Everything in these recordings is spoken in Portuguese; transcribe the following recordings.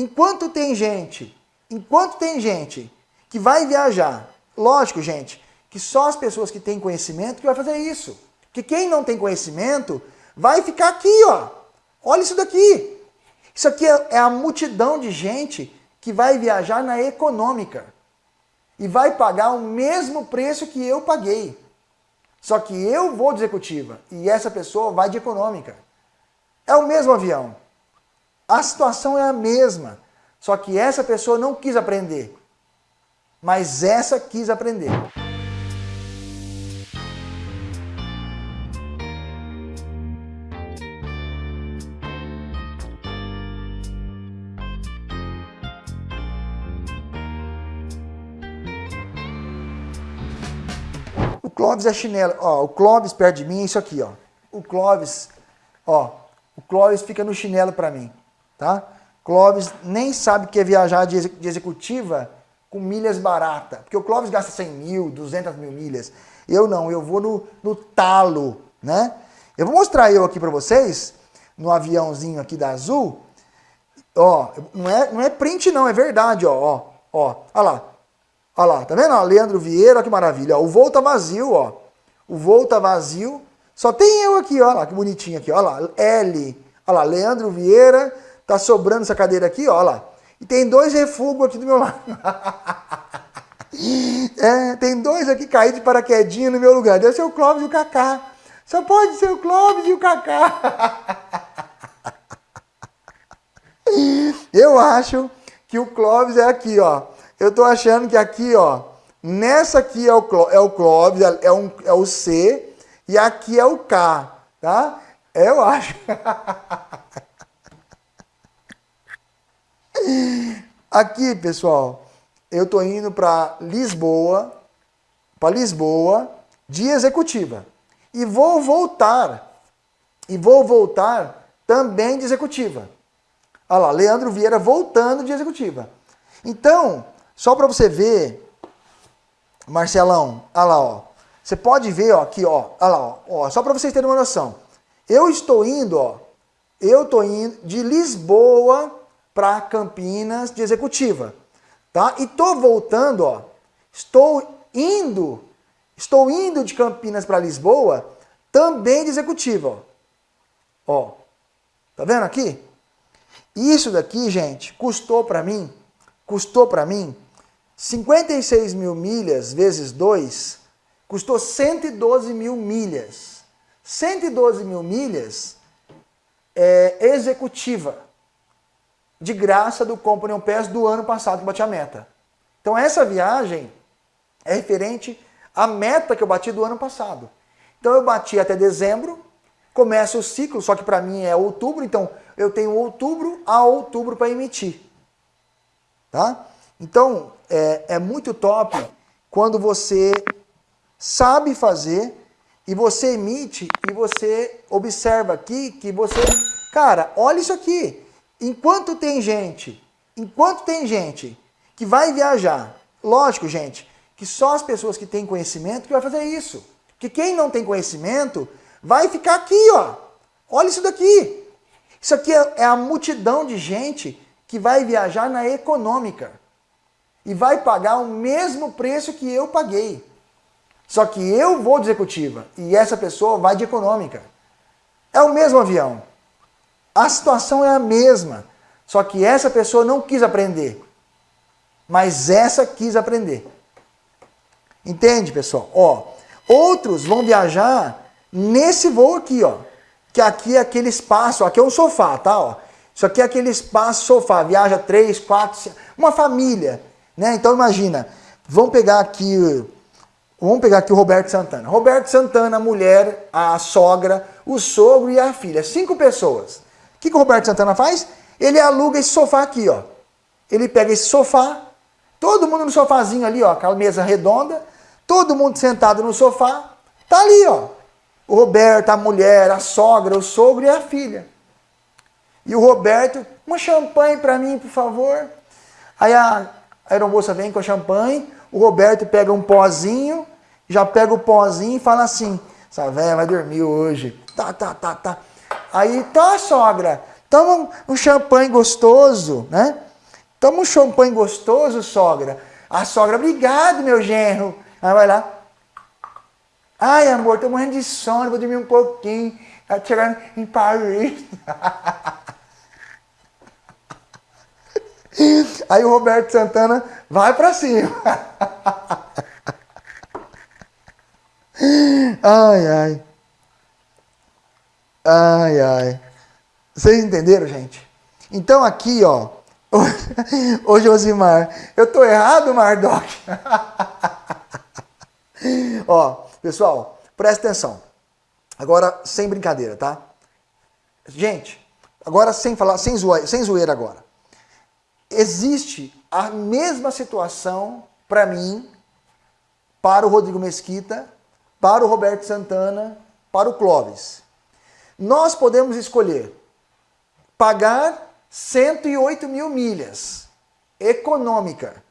enquanto tem gente, enquanto tem gente que vai viajar, lógico, gente, que só as pessoas que têm conhecimento que vai fazer isso. Que quem não tem conhecimento vai ficar aqui, ó. Olha isso daqui. Isso aqui é, é a multidão de gente que vai viajar na econômica e vai pagar o mesmo preço que eu paguei. Só que eu vou de executiva e essa pessoa vai de econômica. É o mesmo avião. A situação é a mesma. Só que essa pessoa não quis aprender. Mas essa quis aprender. Clóvis é chinelo. Ó, o Clóvis perto de mim é isso aqui, ó. O Clóvis, ó, o Clóvis fica no chinelo para mim, tá? Clóvis nem sabe que é viajar de, executiva com milhas barata, porque o Clóvis gasta 100 mil, 200 mil milhas. Eu não, eu vou no, no talo, né? Eu vou mostrar eu aqui para vocês, no aviãozinho aqui da Azul, ó, não é, não é print não, é verdade, ó, ó, ó, olha lá, Olha lá, tá vendo? Ó, Leandro Vieira, olha que maravilha. Ó, o voo tá vazio, ó. O voo tá vazio. Só tem eu aqui, ó lá, que bonitinho aqui, ó lá. L. Olha lá, Leandro Vieira. Tá sobrando essa cadeira aqui, ó lá. E tem dois refugos aqui do meu lado. é, tem dois aqui caídos de paraquedinha no meu lugar. Deve ser o Clóvis e o Cacá. Só pode ser o Clóvis e o Cacá. Eu acho que o Clóvis é aqui, ó. Eu tô achando que aqui, ó, nessa aqui é o, é o Clóvis, é, um, é o C, e aqui é o K, tá? Eu acho. aqui, pessoal, eu tô indo para Lisboa, para Lisboa, de executiva. E vou voltar, e vou voltar também de executiva. Olha lá, Leandro Vieira voltando de executiva. Então, só para você ver, Marcelão, olha lá, ó. Você pode ver ó, aqui, ó, olha lá, ó, só para vocês terem uma noção. Eu estou indo, ó, eu estou indo de Lisboa para Campinas de executiva, tá? E tô voltando, ó, estou indo, estou indo de Campinas para Lisboa também de executiva, ó. Ó, tá vendo aqui? Isso daqui, gente, custou para mim, custou para mim 56 mil milhas vezes 2 custou 112 mil milhas. 112 mil milhas é executiva, de graça do Company Pass do ano passado que bati a meta. Então essa viagem é referente à meta que eu bati do ano passado. Então eu bati até dezembro, começa o ciclo, só que para mim é outubro, então eu tenho outubro a outubro para emitir. Tá? Então, é, é muito top quando você sabe fazer e você emite e você observa aqui que você... Cara, olha isso aqui. Enquanto tem gente, enquanto tem gente que vai viajar, lógico, gente, que só as pessoas que têm conhecimento que vai fazer isso. Que quem não tem conhecimento vai ficar aqui, ó. Olha isso daqui. Isso aqui é, é a multidão de gente que vai viajar na econômica e vai pagar o mesmo preço que eu paguei. Só que eu vou de executiva e essa pessoa vai de econômica. É o mesmo avião. A situação é a mesma. Só que essa pessoa não quis aprender. Mas essa quis aprender. Entende, pessoal? Ó, outros vão viajar nesse voo aqui, ó. Que aqui é aquele espaço, aqui é um sofá, tá? Ó. Isso aqui é aquele espaço sofá. Viaja três, quatro, uma família. Né? Então imagina, vamos pegar aqui, vamos pegar aqui o Roberto Santana. Roberto Santana, a mulher, a sogra, o sogro e a filha. Cinco pessoas. O que, que o Roberto Santana faz? Ele aluga esse sofá aqui, ó. Ele pega esse sofá, todo mundo no sofazinho ali, ó, aquela mesa redonda, todo mundo sentado no sofá, tá ali, ó. O Roberto, a mulher, a sogra, o sogro e a filha. E o Roberto, uma champanhe para mim, por favor. Aí a, aeromoça vem com champanhe, o Roberto pega um pozinho, já pega o pozinho e fala assim, essa velha vai dormir hoje. Tá, tá, tá, tá. Aí, tá, sogra, toma um champanhe gostoso, né? Toma um champanhe gostoso, sogra. A sogra, obrigado, meu genro. Aí vai lá. Ai, amor, tô morrendo de sono, vou dormir um pouquinho. Tá chegando em Paris. Aí o Roberto Santana vai para cima. Ai, ai. Ai, ai. Vocês entenderam, gente? Então aqui, ó. Ô Josimar, eu tô errado, Mardoc? ó, pessoal, presta atenção. Agora, sem brincadeira, tá? Gente, agora sem falar, sem, zoe, sem zoeira agora. Existe a mesma situação para mim, para o Rodrigo Mesquita, para o Roberto Santana, para o Clóvis. Nós podemos escolher pagar 108 mil milhas econômica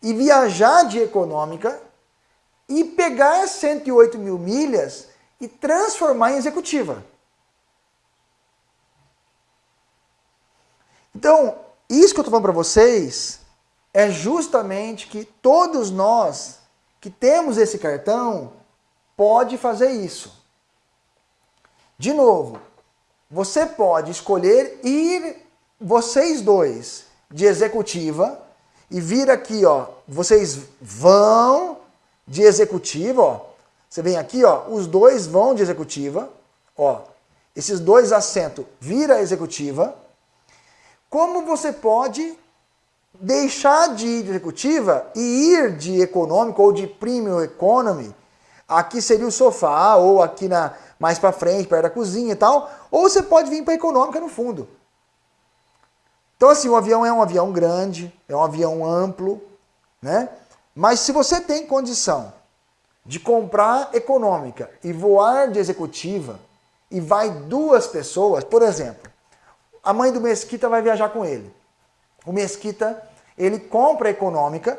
e viajar de econômica e pegar 108 mil milhas e transformar em executiva. Então, isso que eu estou falando para vocês é justamente que todos nós que temos esse cartão pode fazer isso. De novo, você pode escolher ir vocês dois de executiva e vir aqui, ó, vocês vão de executiva, ó. Você vem aqui, ó, os dois vão de executiva, ó. Esses dois assentos vira executiva. Como você pode deixar de ir de executiva e ir de econômico ou de premium economy? Aqui seria o sofá ou aqui na mais para frente, perto da cozinha e tal, ou você pode vir para econômica no fundo. Então, assim, o avião é um avião grande, é um avião amplo, né? Mas se você tem condição de comprar econômica e voar de executiva e vai duas pessoas, por exemplo, a mãe do Mesquita vai viajar com ele. O Mesquita, ele compra a econômica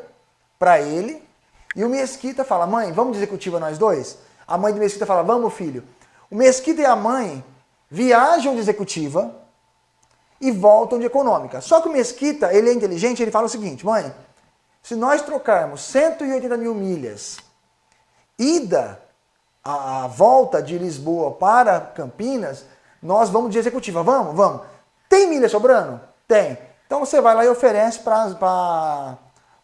para ele e o Mesquita fala, mãe, vamos de executiva nós dois? A mãe do Mesquita fala, vamos filho. O Mesquita e a mãe viajam de executiva e voltam de econômica. Só que o Mesquita, ele é inteligente, ele fala o seguinte, mãe, se nós trocarmos 180 mil milhas, ida, a, volta de Lisboa para Campinas, nós vamos de executiva. Vamos? Vamos. Tem milha sobrando? Tem. Então você vai lá e oferece para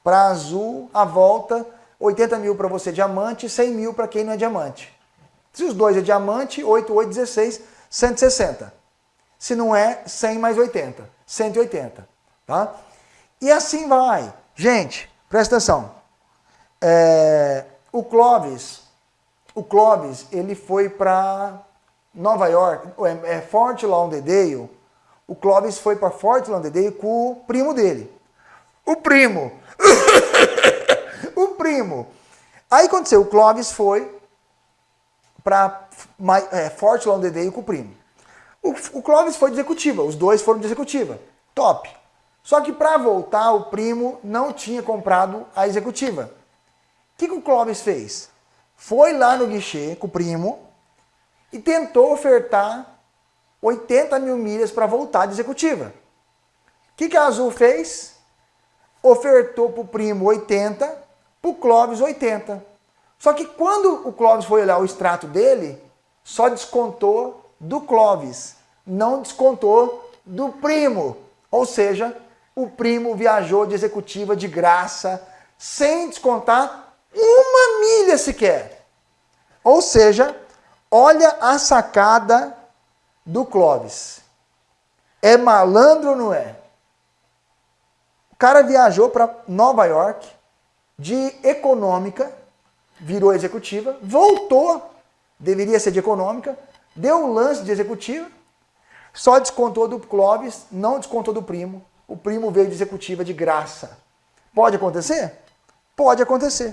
Azul a volta, 80 mil para você diamante, 100 mil para quem não é diamante. Se os dois é diamante, 8, 8, 16, 160. Se não é, 100 mais 80, 180. Tá? E assim vai. Gente, presta atenção. É, o Clóvis, o Clóvis, ele foi para Nova York, é, é Fort Lauderdale. O Clóvis foi para Fort Lauderdale com o primo dele. O primo. o primo. Aí aconteceu, o Clóvis foi para é, Fort Lauderdale com o primo. O, o Clóvis foi de executiva, os dois foram de executiva. Top. Só que para voltar, o primo não tinha comprado a executiva. O que, que o Clóvis fez? Foi lá no guichê com o primo e tentou ofertar 80 mil milhas para voltar de executiva. O que, que a Azul fez? Ofertou para o primo 80, para o Clóvis 80. Só que quando o Clóvis foi olhar o extrato dele, só descontou do Clóvis, não descontou do primo. Ou seja, o primo viajou de executiva de graça, sem descontar uma milha sequer. Ou seja, olha a sacada do Clóvis. É malandro ou não é? O cara viajou para Nova York de econômica, virou executiva, voltou, deveria ser de econômica, deu um lance de executiva, só descontou do Clóvis, não descontou do primo. O primo veio de executiva de graça. Pode acontecer? Pode acontecer.